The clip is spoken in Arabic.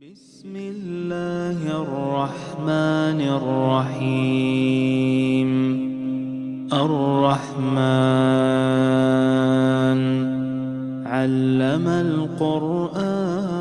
بسم الله الرحمن الرحيم. الرحمن علم القرآن.